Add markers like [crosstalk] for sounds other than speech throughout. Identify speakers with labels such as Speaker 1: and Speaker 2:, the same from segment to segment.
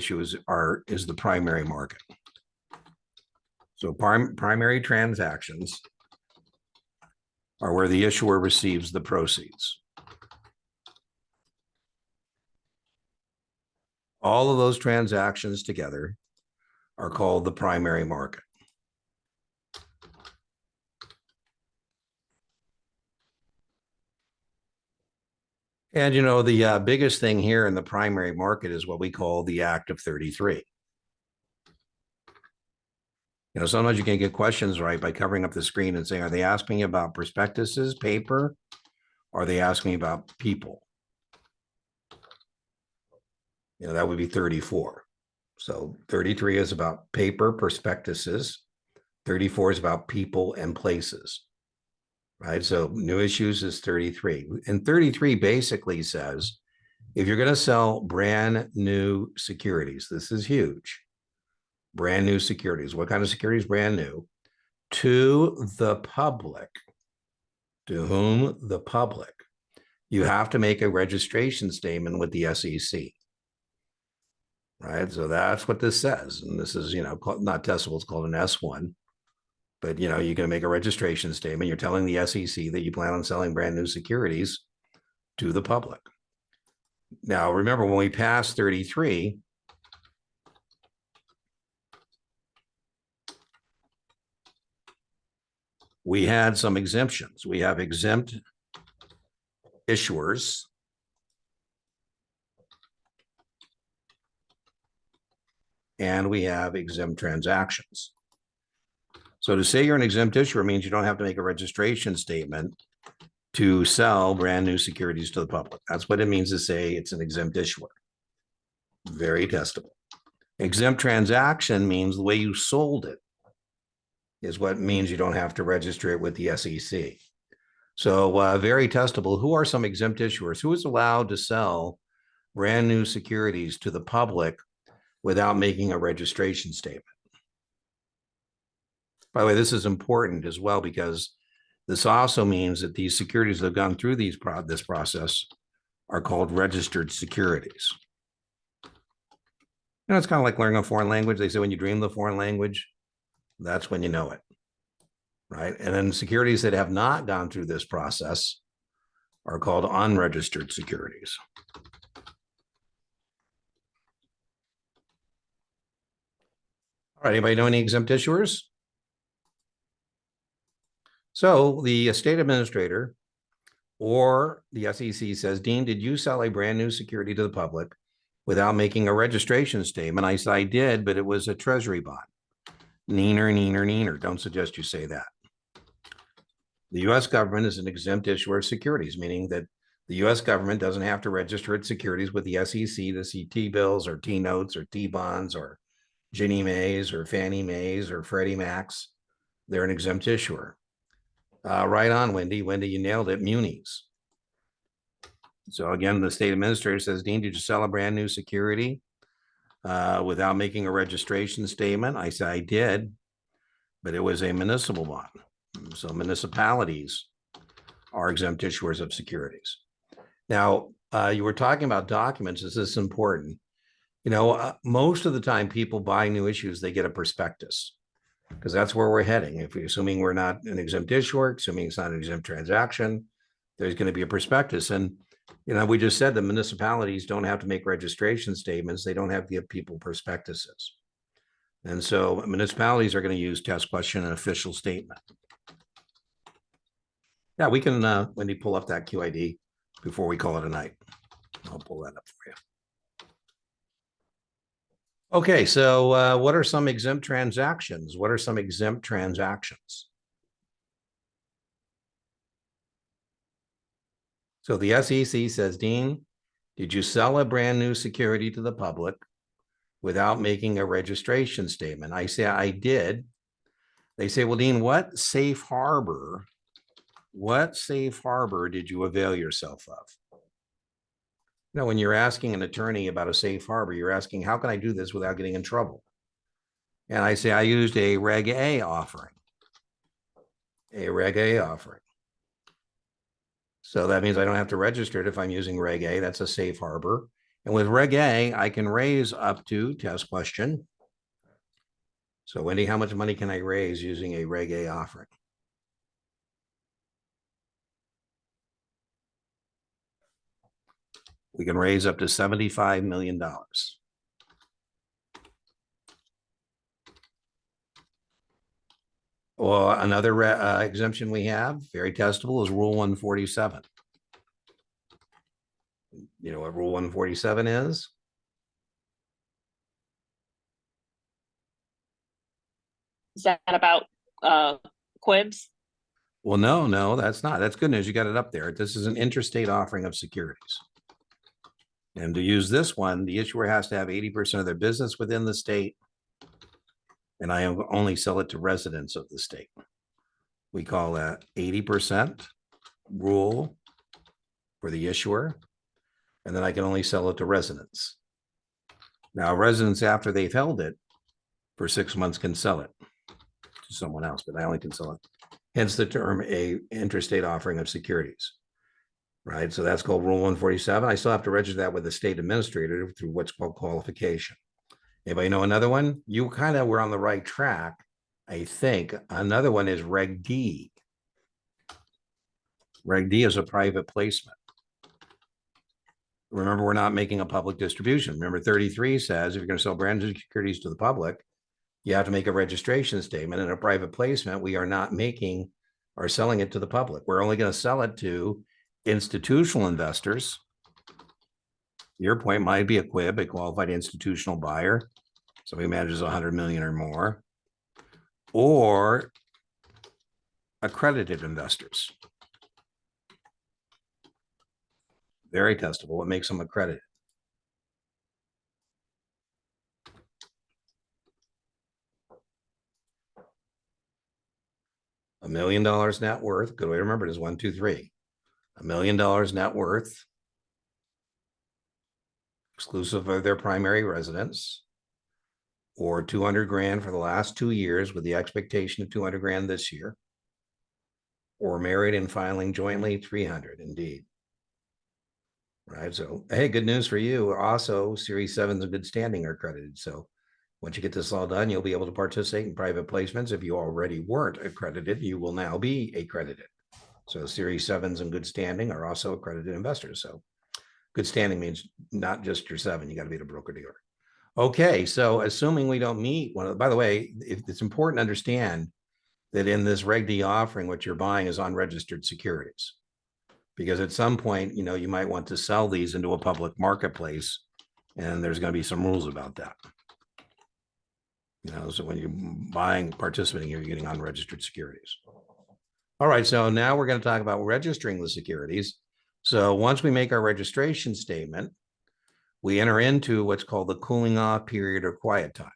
Speaker 1: issues are, is the primary market. So prim, primary transactions are where the issuer receives the proceeds. All of those transactions together are called the primary market. And you know, the uh, biggest thing here in the primary market is what we call the Act of 33. You know, sometimes you can get questions right by covering up the screen and saying, are they asking about prospectuses, paper? Or are they asking about people? You know, that would be 34. So 33 is about paper prospectuses. 34 is about people and places. Right, so new issues is 33. And 33 basically says, if you're going to sell brand new securities, this is huge. Brand new securities. What kind of securities? Brand new. To the public. To whom? The public. You have to make a registration statement with the SEC. Right, so that's what this says. And this is, you know, not it's called an S1. But, you know, you're going to make a registration statement. You're telling the SEC that you plan on selling brand new securities to the public. Now, remember when we passed 33, we had some exemptions. We have exempt issuers. And we have exempt transactions. So to say you're an exempt issuer means you don't have to make a registration statement to sell brand new securities to the public. That's what it means to say it's an exempt issuer. Very testable. Exempt transaction means the way you sold it is what means you don't have to register it with the SEC. So uh, very testable. Who are some exempt issuers? Who is allowed to sell brand new securities to the public without making a registration statement? By the way, this is important as well because this also means that these securities that have gone through these pro this process are called registered securities. You know, it's kind of like learning a foreign language. They say when you dream the foreign language, that's when you know it, right? And then securities that have not gone through this process are called unregistered securities. All right, anybody know any exempt issuers? So the state administrator or the SEC says, Dean, did you sell a brand new security to the public without making a registration statement? I said, I did, but it was a treasury bond. Neener, neener, neener. Don't suggest you say that. The US government is an exempt issuer of securities, meaning that the US government doesn't have to register its securities with the SEC to see T-bills or T-notes or T-bonds or Ginnie Mae's or Fannie Mae's or Freddie Mac's. They're an exempt issuer. Uh, right on, Wendy. Wendy, you nailed it. Munis. So again, the state administrator says, Dean, did you sell a brand new security uh, without making a registration statement? I said, I did, but it was a municipal bond. So municipalities are exempt issuers of securities. Now, uh, you were talking about documents. Is this important? You know, uh, most of the time people buy new issues, they get a prospectus because that's where we're heading. If we're assuming we're not an exempt issuer, assuming it's not an exempt transaction, there's going to be a prospectus. And, you know, we just said the municipalities don't have to make registration statements. They don't have to give people prospectuses. And so municipalities are going to use test question and official statement. Yeah, we can, uh, Wendy, pull up that QID before we call it a night. I'll pull that up for you. Okay, so uh, what are some exempt transactions? What are some exempt transactions? So the SEC says, Dean, did you sell a brand new security to the public without making a registration statement? I say I did. They say, well, Dean, what safe harbor, what safe harbor did you avail yourself of? No, when you're asking an attorney about a safe harbor, you're asking, how can I do this without getting in trouble? And I say, I used a Reg A offering. A Reg A offering. So that means I don't have to register it if I'm using Reg A. That's a safe harbor. And with Reg A, I can raise up to test question. So Wendy, how much money can I raise using a Reg A offering? We can raise up to seventy-five million dollars. Well, another uh, exemption we have, very testable, is Rule one forty-seven. You know what Rule one forty-seven is?
Speaker 2: Is that about uh QIBs?
Speaker 1: Well, no, no, that's not. That's good news. You got it up there. This is an interstate offering of securities. And to use this one, the issuer has to have eighty percent of their business within the state. And I only sell it to residents of the state. We call that eighty percent rule for the issuer. And then I can only sell it to residents. Now residents, after they've held it for six months, can sell it to someone else, but I only can sell it hence the term a interstate offering of securities. Right, so that's called Rule one forty-seven. I still have to register that with the state administrator through what's called qualification. Anybody know another one? You kind of were on the right track, I think. Another one is Reg D. Reg D is a private placement. Remember, we're not making a public distribution. Remember thirty-three says if you're going to sell brand new securities to the public, you have to make a registration statement in a private placement. We are not making or selling it to the public. We're only going to sell it to institutional investors. Your point might be a QIB, a qualified institutional buyer. So he manages a hundred million or more. Or accredited investors. Very testable. What makes them accredited? A million dollars net worth, good way to remember it is one, two, three. A million dollars net worth. Exclusive of their primary residence. Or two hundred grand for the last two years with the expectation of two hundred grand this year. Or married and filing jointly, three hundred indeed. Right, so, hey, good news for you. Also, Series sevens of good standing are credited, so. Once you get this all done, you'll be able to participate in private placements. If you already weren't accredited, you will now be accredited. So Series sevens in good standing are also accredited investors, so. Good standing means not just your seven, you gotta be the broker dealer. Okay, so assuming we don't meet one of, by the way, it's important to understand. That in this Reg D offering, what you're buying is unregistered securities. Because at some point, you know, you might want to sell these into a public marketplace. And there's gonna be some rules about that. You know, so when you're buying, participating, here, you're getting unregistered securities. All right, so now we're going to talk about registering the securities. So once we make our registration statement, we enter into what's called the cooling off period or quiet time.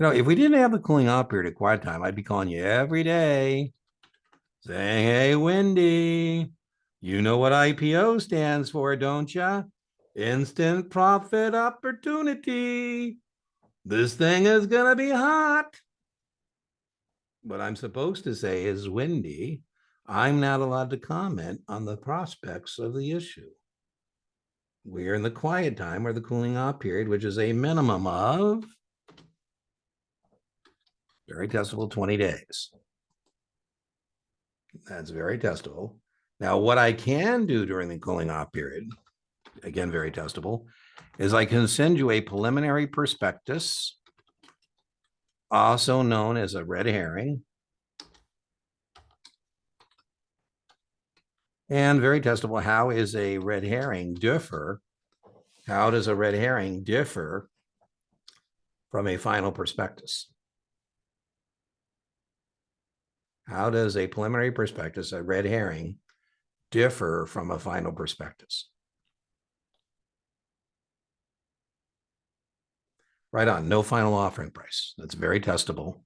Speaker 1: You know, if we didn't have the cooling off period of quiet time, I'd be calling you every day saying, hey, Wendy, you know what IPO stands for, don't you? Instant profit opportunity. This thing is gonna be hot. What I'm supposed to say is Wendy, I'm not allowed to comment on the prospects of the issue. We're in the quiet time or the cooling off period, which is a minimum of very testable twenty days. That's very testable. Now, what I can do during the cooling off period, again, very testable, is I can send you a preliminary prospectus, also known as a red herring. And very testable, how is a red herring differ? How does a red herring differ from a final prospectus? How does a preliminary prospectus, a red herring, differ from a final prospectus? Right on, no final offering price. That's very testable.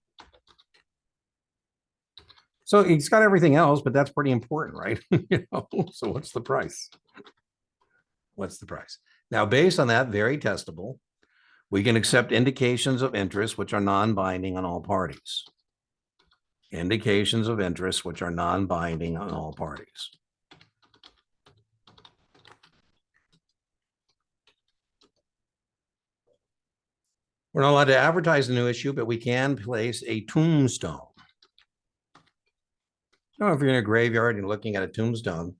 Speaker 1: So it's got everything else, but that's pretty important, right? [laughs] You know, so what's the price? What's the price? Now, based on that, very testable, we can accept indications of interest which are non-binding on all parties. Indications of interest which are non-binding on all parties. We're not allowed to advertise the new issue, but we can place a tombstone. I don't know if you're in a graveyard and you're looking at a tombstone.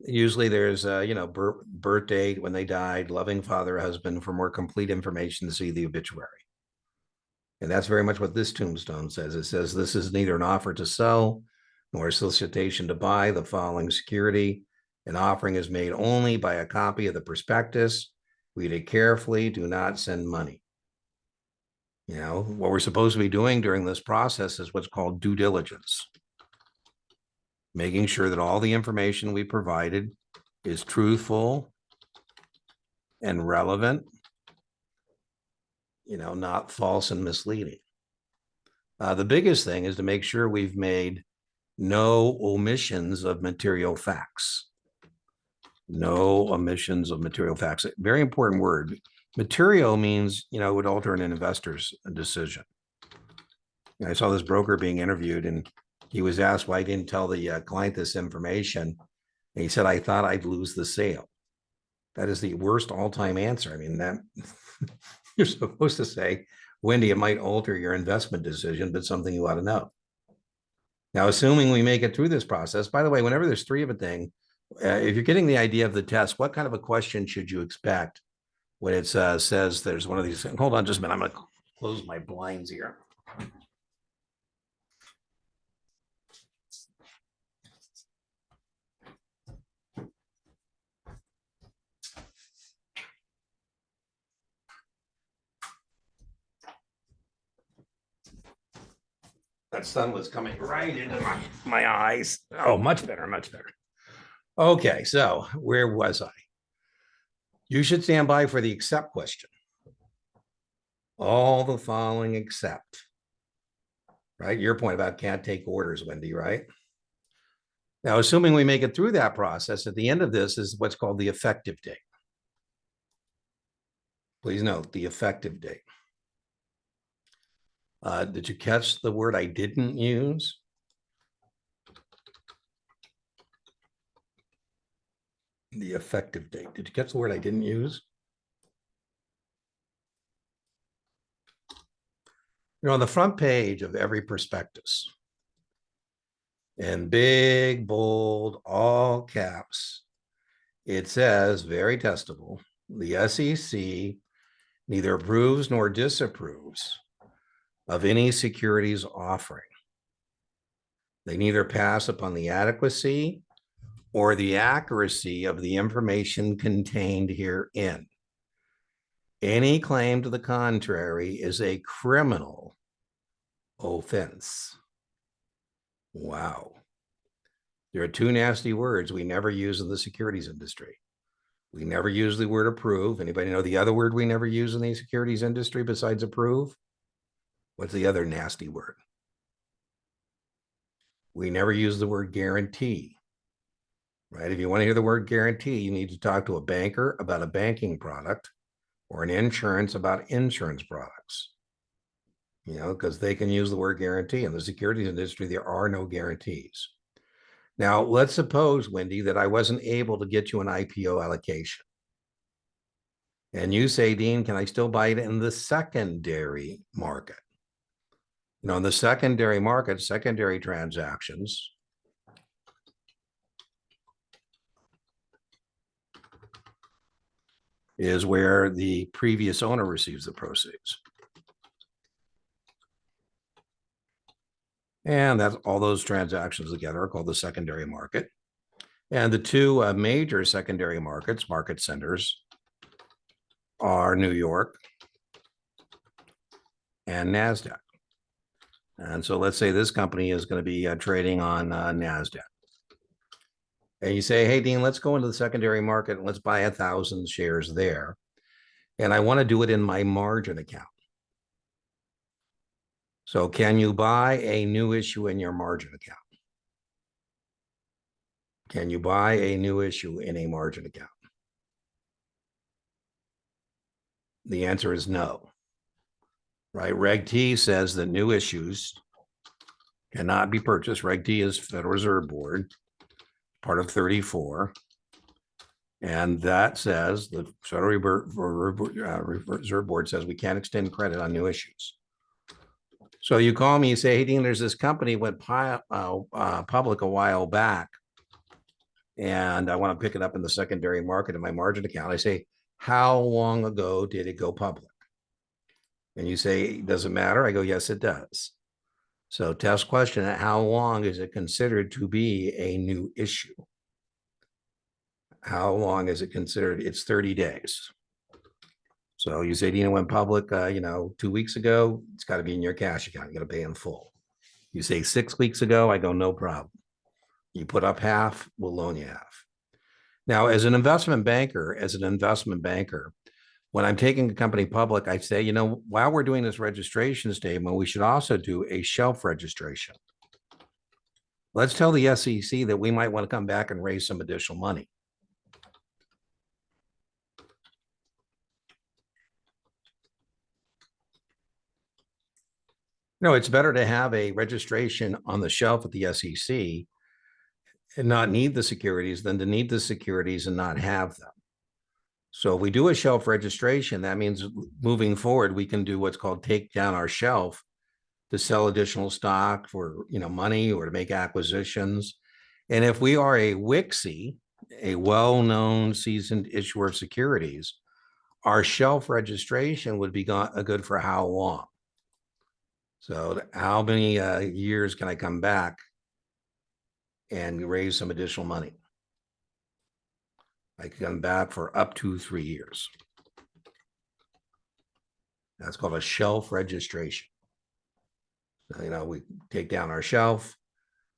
Speaker 1: Usually there's, uh, you know, birth date, when they died, loving father, husband, for more complete information to see the obituary. And that's very much what this tombstone says. It says this is neither an offer to sell nor a solicitation to buy the following security. An offering is made only by a copy of the prospectus. Read it carefully. Do not send money. You know, what we're supposed to be doing during this process is what's called due diligence. Making sure that all the information we provided is truthful and relevant. You know, not false and misleading. Uh, the biggest thing is to make sure we've made no omissions of material facts. No omissions of material facts. Very important word. Material means, you know, it would alter an investor's decision. And I saw this broker being interviewed and he was asked why he didn't tell the uh, client this information. And he said, I thought I'd lose the sale. That is the worst all-time answer. I mean, that [laughs] you're supposed to say, Wendy, it might alter your investment decision, but something you ought to know. Now, assuming we make it through this process, by the way, whenever there's three of a thing, uh, if you're getting the idea of the test, what kind of a question should you expect when it uh, says there's one of these? Hold on just a minute. I'm to close my blinds here. That sun was coming right into my, my eyes. Oh, much better, much better. Okay, so where was I? You should stand by for the accept question. All the following except. Right, your point about can't take orders, Wendy, right? Now, assuming we make it through that process, at the end of this is what's called the effective date. Please note the effective date. Uh, did you catch the word I didn't use? The effective date. Did you catch the word I didn't use? You know, on the front page of every prospectus, in big, bold, all caps, it says very testable, the SEC neither approves nor disapproves of any securities offering. They neither pass upon the adequacy or the accuracy of the information contained herein. Any claim to the contrary is a criminal offense. Wow. There are two nasty words we never use in the securities industry. We never use the word approve. Anybody know the other word we never use in the securities industry besides approve? What's the other nasty word? We never use the word guarantee. Right? If you want to hear the word guarantee, you need to talk to a banker about a banking product or an insurance about insurance products. You know, because they can use the word guarantee. In the securities industry, there are no guarantees. Now, let's suppose, Wendy, that I wasn't able to get you an IPO allocation. And you say, Dean, can I still buy it in the secondary market? You know, in the secondary market, secondary transactions. Is where the previous owner receives the proceeds. And that's all those transactions together are called the secondary market. And the two uh, major secondary markets, market centers, are New York and NASDAQ. And so let's say this company is going to be uh, trading on uh, NASDAQ. And you say, hey, Dean, let's go into the secondary market and let's buy a thousand shares there. And I want to do it in my margin account. So can you buy a new issue in your margin account? Can you buy a new issue in a margin account? The answer is no. Right? Reg T says that new issues cannot be purchased. Reg T is Federal Reserve Board, part of 34. And that says the Federal uh, Reserve Board says we can't extend credit on new issues. So you call me, you say, hey, Dean, there's this company went uh, uh, public a while back. And I want to pick it up in the secondary market in my margin account. I say, how long ago did it go public? And you say, does it matter? I go, yes, it does. So test question, how long is it considered to be a new issue? How long is it considered? It's thirty days. So you say Dina went public, uh, you know, two weeks ago, it's got to be in your cash account. You got to pay in full. You say six weeks ago, I go, no problem. You put up half, we'll loan you half. Now, as an investment banker, as an investment banker, when I'm taking a company public, I say, you know, while we're doing this registration statement, we should also do a shelf registration. Let's tell the SEC that we might want to come back and raise some additional money. No, it's better to have a registration on the shelf at the SEC and not need the securities than to need the securities and not have them. So if we do a shelf registration, that means moving forward, we can do what's called take down our shelf to sell additional stock for, you know, money or to make acquisitions. And if we are a WKSI, a well-known seasoned issuer of securities, our shelf registration would be uh, good for how long? So how many uh, years can I come back and raise some additional money? I can come back for up to three years. That's called a shelf registration. So, You know, we take down our shelf.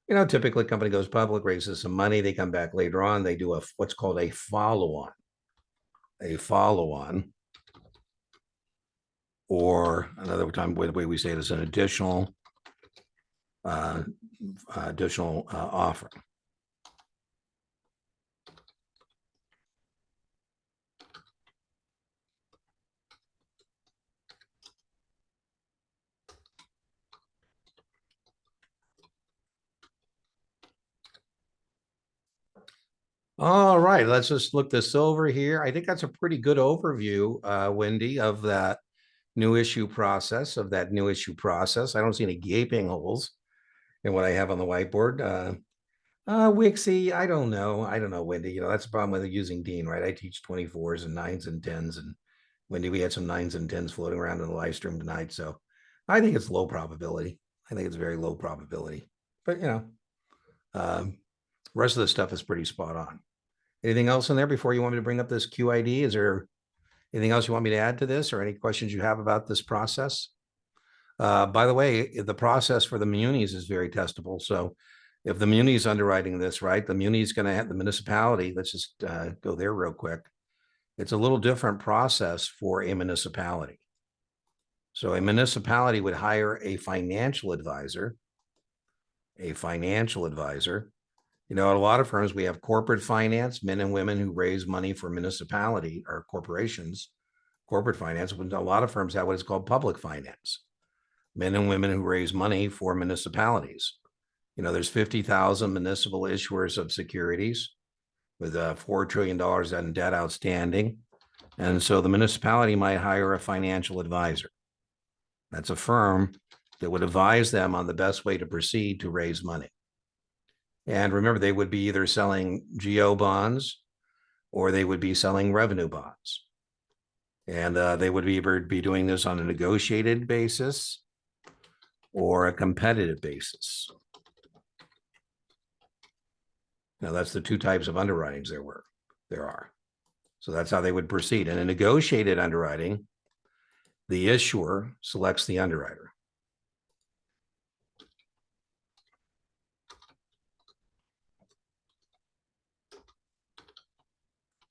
Speaker 1: You know, typically company goes public, raises some money, they come back later on, they do a, what's called a follow-on. A follow-on. Or another time, the way we say it is an additional uh, additional uh, offer. All right, let's just look this over here. I think that's a pretty good overview, uh, Wendy, of that new issue process, of that new issue process. I don't see any gaping holes in what I have on the whiteboard. Uh, uh, WKSI, I don't know. I don't know, Wendy. You know, that's the problem with using Dean, right? I teach 24s and nines and tens and Wendy, we had some nines and tens floating around in the live stream tonight. So I think it's low probability. I think it's very low probability, but you know, um, rest of the stuff is pretty spot on. Anything else in there before you want me to bring up this QID? Is there anything else you want me to add to this or any questions you have about this process? Uh, by the way, the process for the munis is very testable. So if the muni is underwriting this, right, the muni is going to have the municipality. Let's just uh, go there real quick. It's a little different process for a municipality. So a municipality would hire a financial advisor, a financial advisor. You know, a lot of firms, we have corporate finance, men and women who raise money for municipality or corporations, corporate finance. But a lot of firms have what is called public finance, men and women who raise money for municipalities. You know, there's 50,000 municipal issuers of securities with uh, $4 trillion in debt outstanding. And so the municipality might hire a financial advisor. That's a firm that would advise them on the best way to proceed to raise money. And remember, they would be either selling GO bonds or they would be selling revenue bonds. And uh, they would either be doing this on a negotiated basis or a competitive basis. Now, that's the two types of underwritings there were, there are. So that's how they would proceed. In a negotiated underwriting, the issuer selects the underwriter.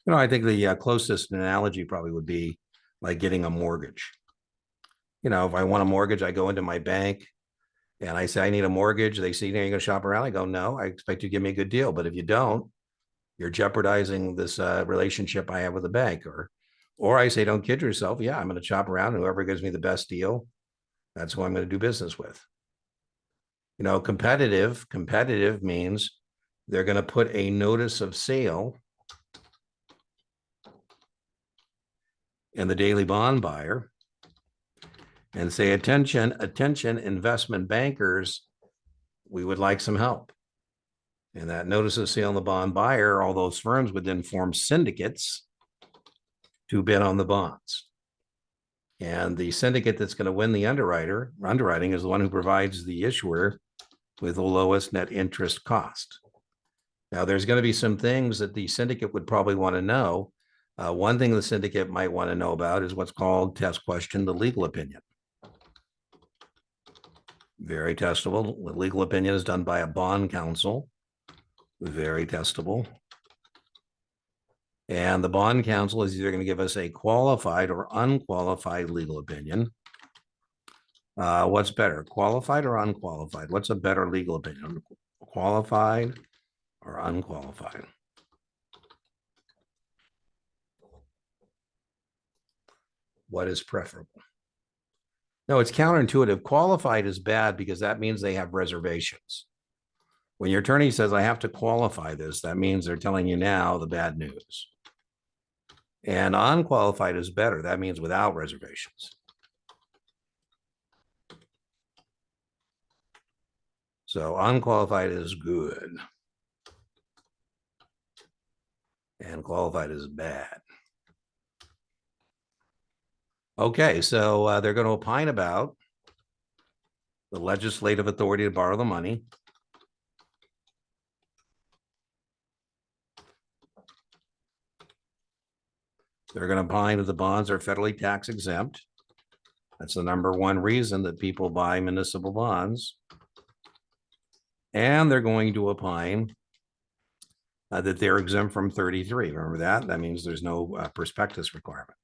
Speaker 1: You know, I think the uh, closest analogy probably would be like getting a mortgage. You know, if I want a mortgage, I go into my bank and I say, I need a mortgage. They say, you're gonna shop around. I go, no, I expect you to give me a good deal. But if you don't, you're jeopardizing this uh, relationship I have with the bank or, or I say, don't kid yourself. Yeah, I'm gonna shop around. Whoever gives me the best deal, that's who I'm gonna do business with. You know, competitive, competitive means they're gonna put a notice of sale and the daily bond buyer and say, attention, attention, investment bankers, we would like some help. And that notice of sale on the bond buyer, all those firms would then form syndicates to bid on the bonds. And the syndicate that's going to win the underwriter, underwriting is the one who provides the issuer with the lowest net interest cost. Now, there's going to be some things that the syndicate would probably want to know. Uh, one thing the syndicate might want to know about is what's called test question, the legal opinion. Very testable. The legal opinion is done by a bond counsel. Very testable. And the bond counsel is either going to give us a qualified or unqualified legal opinion. Uh, what's better, qualified or unqualified? What's a better legal opinion? Qualified or unqualified? What is preferable? No, it's counterintuitive. Qualified is bad because that means they have reservations. When your attorney says, I have to qualify this, that means they're telling you now the bad news. And unqualified is better. That means without reservations. So unqualified is good. And qualified is bad. Okay, so uh, they're going to opine about the legislative authority to borrow the money. They're going to opine that the bonds are federally tax exempt. That's the number one reason that people buy municipal bonds. And they're going to opine uh, that they're exempt from thirty-three. Remember that? That means there's no uh, prospectus requirement.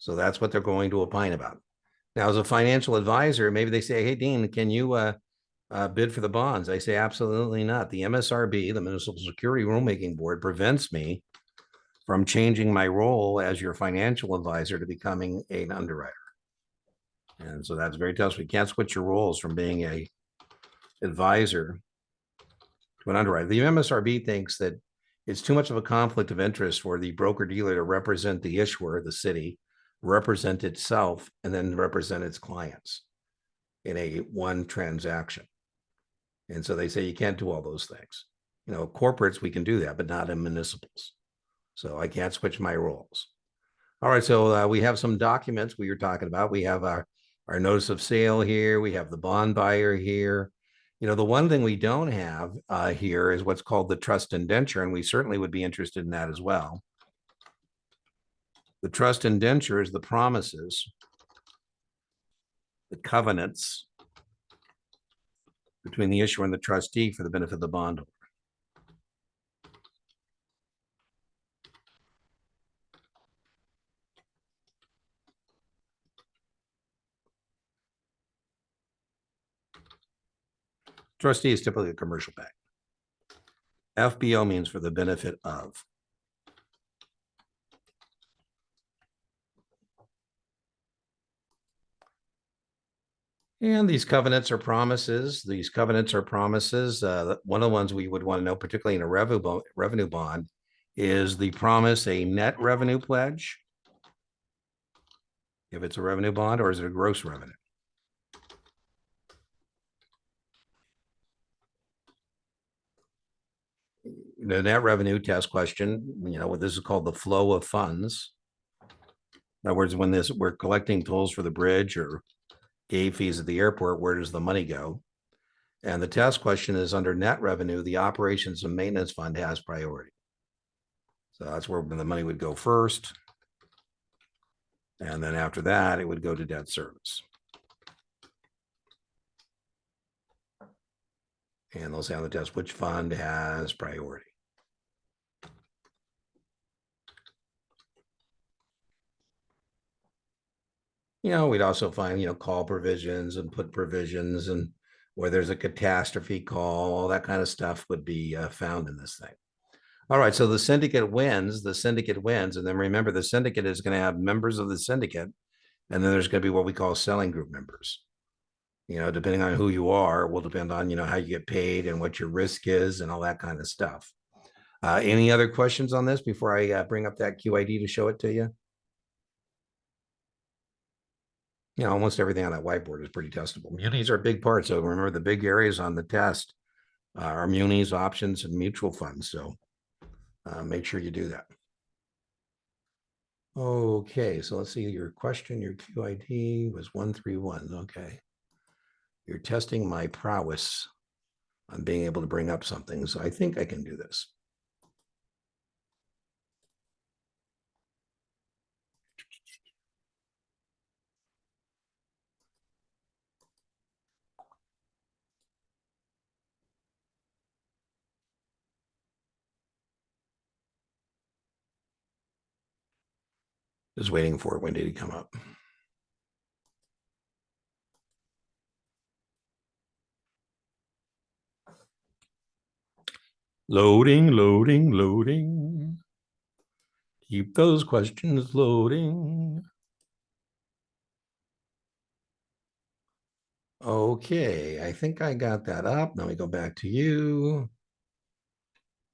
Speaker 1: So that's what they're going to opine about. Now, as a financial advisor, maybe they say, hey, Dean, can you uh, uh, bid for the bonds? I say, absolutely not. The MSRB, the Municipal Security Rulemaking Board, prevents me from changing my role as your financial advisor to becoming an underwriter. And so that's very tough. We can't switch your roles from being a advisor to an underwriter. The MSRB thinks that it's too much of a conflict of interest for the broker dealer to represent the issuer, the city, represent itself, and then represent its clients in a one transaction. And so they say you can't do all those things. You know, corporates, we can do that, but not in municipals. So I can't switch my roles. All right, so uh, we have some documents we were talking about. We have our, our notice of sale here. We have the bond buyer here. You know, the one thing we don't have uh, here is what's called the trust indenture, and we certainly would be interested in that as well. The trust indenture is the promises, the covenants between the issuer and the trustee for the benefit of the bondholder. Trustee is typically a commercial bank. FBO means for the benefit of. And these covenants are promises. These covenants are promises. Uh, one of the ones we would want to know, particularly in a revenue, revenue bond, is the promise a net revenue pledge? If it's a revenue bond, or is it a gross revenue? the net revenue test question, you know, what this is called the flow of funds. In other words, when this, we're collecting tolls for the bridge or gate fees at the airport, where does the money go? And the test question is under net revenue, the operations and maintenance fund has priority. So that's where the money would go first. And then after that, it would go to debt service. And they'll say on the test, which fund has priority? You know, we'd also find, you know, call provisions and put provisions and where there's a catastrophe call, all that kind of stuff would be uh, found in this thing. All right, so the syndicate wins, the syndicate wins, and then remember the syndicate is going to have members of the syndicate, and then there's going to be what we call selling group members. You know, depending on who you are, will depend on, you know, how you get paid and what your risk is and all that kind of stuff. Uh, any other questions on this before I uh, bring up that QID to show it to you? Yeah, almost everything on that whiteboard is pretty testable. Munis are a big part. So remember the big areas on the test uh, are munis, options, and mutual funds. So uh, make sure you do that. Okay, so let's see, your question, your QID was one three one, okay. You're testing my prowess on being able to bring up something, so I think I can do this. Just waiting for it. When did it come up? Loading, loading, loading. Keep those questions loading. Okay, I think I got that up. Let me go back to you.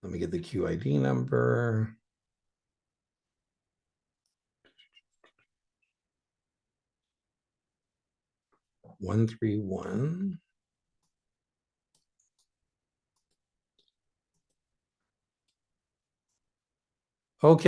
Speaker 1: Let me get the QID number. One, three, one. Okay.